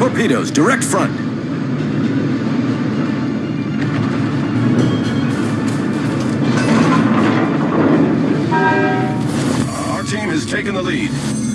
Torpedoes, direct front. Our team has taken the lead.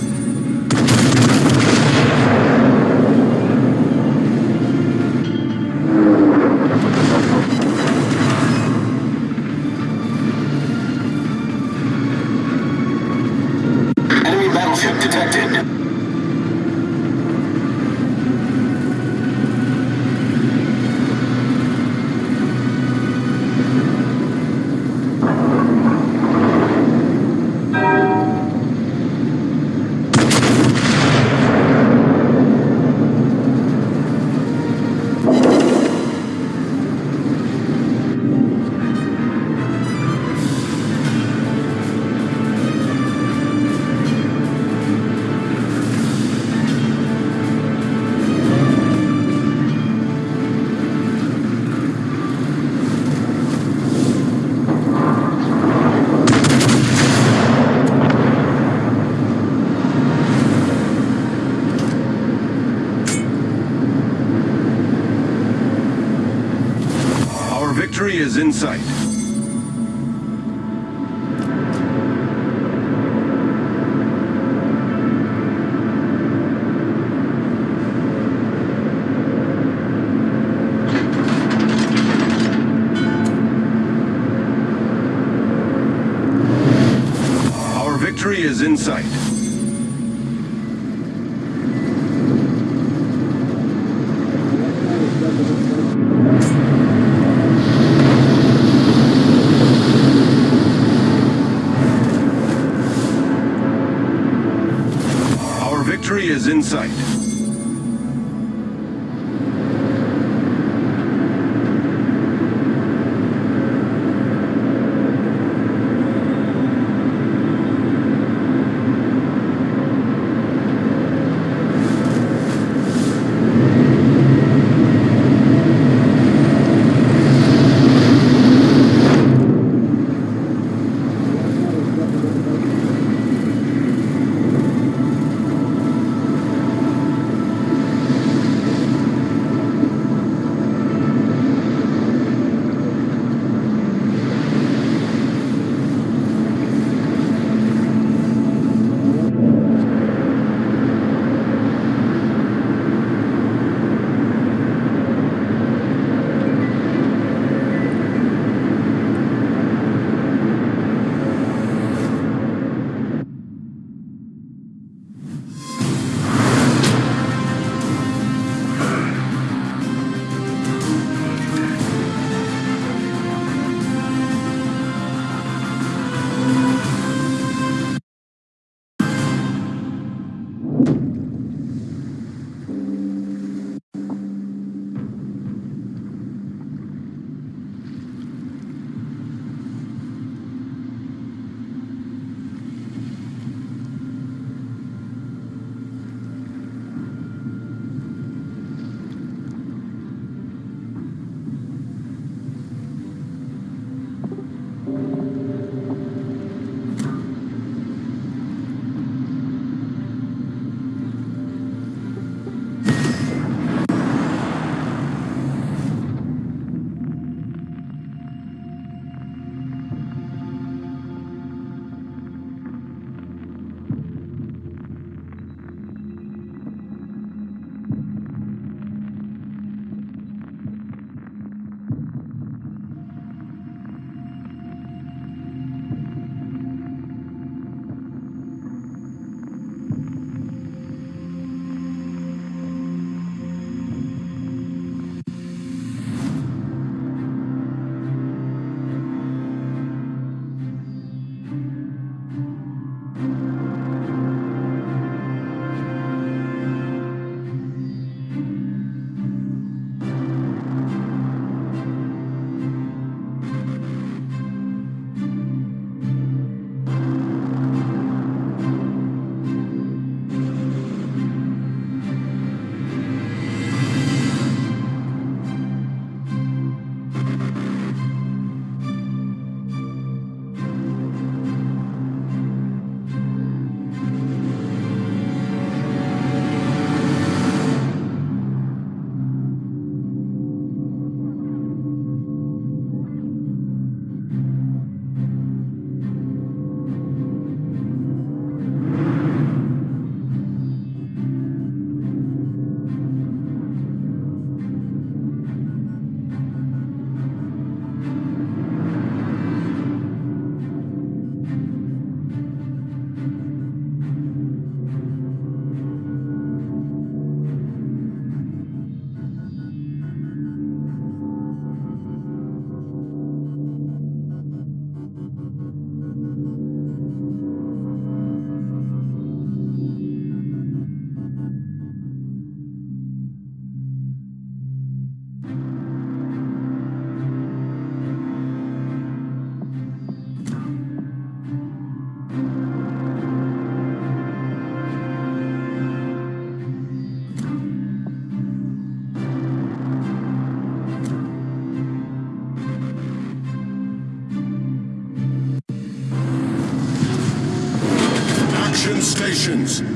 Action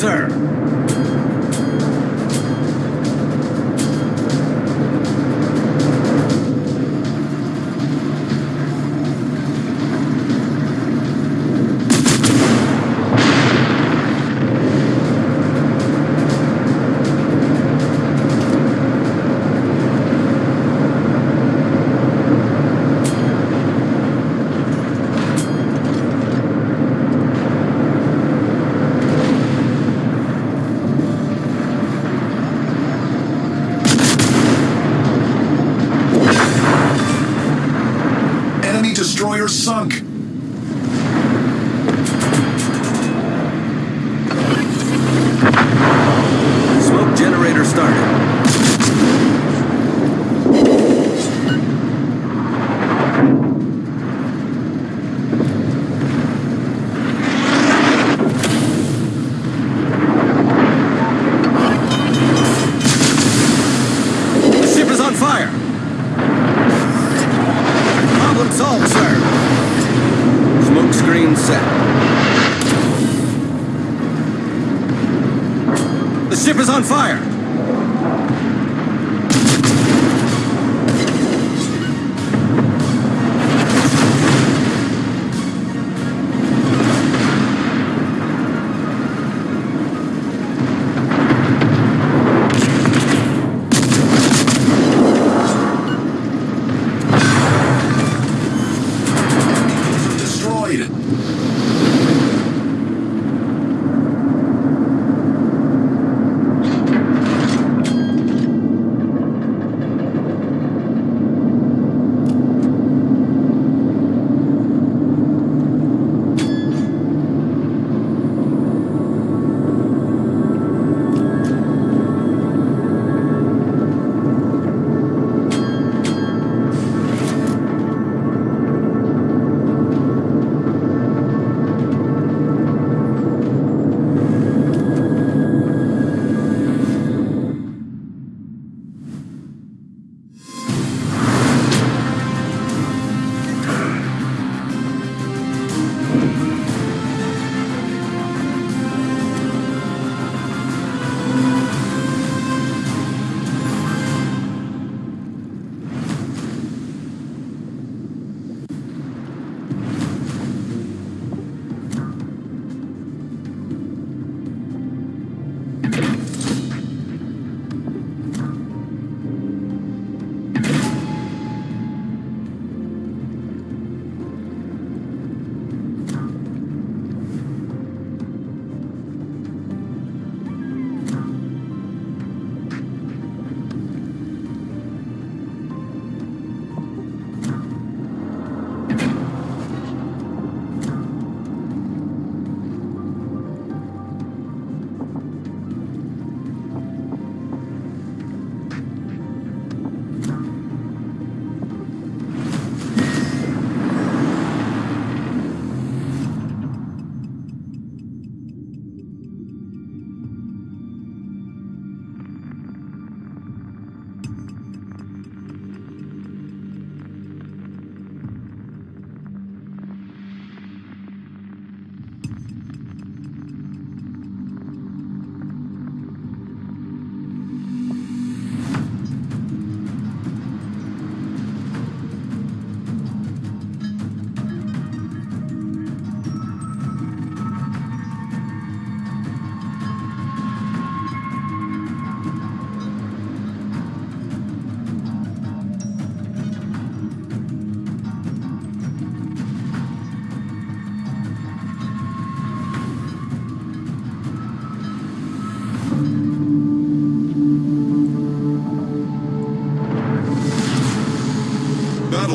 sir! destroyer sunk. Ship is on fire!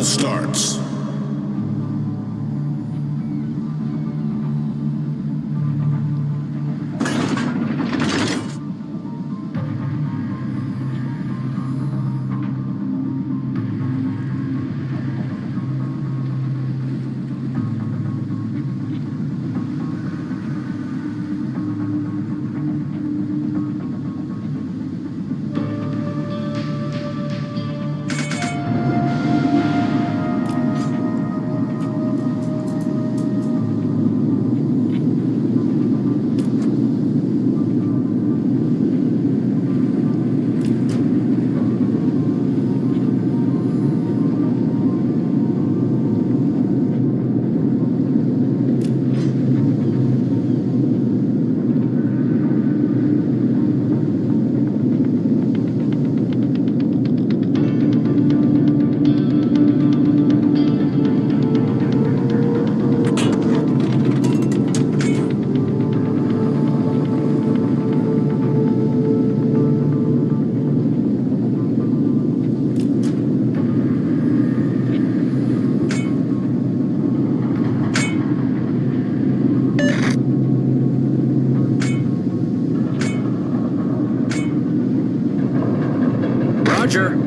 Starts. Roger.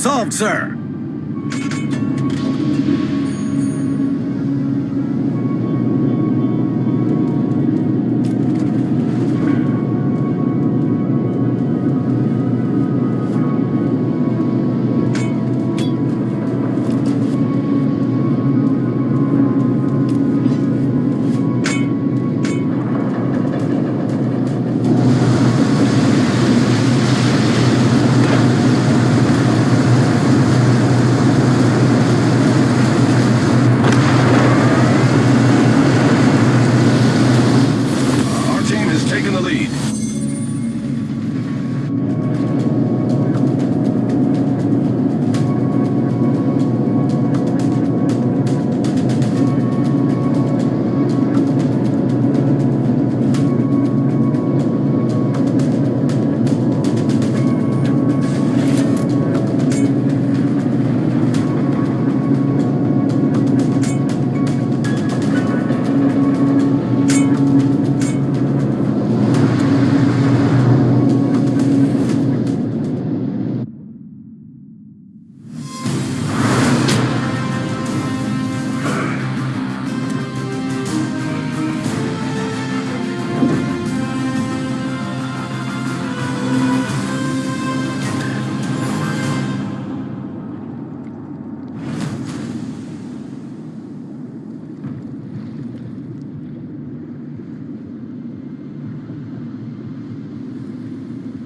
Problem solved, sir.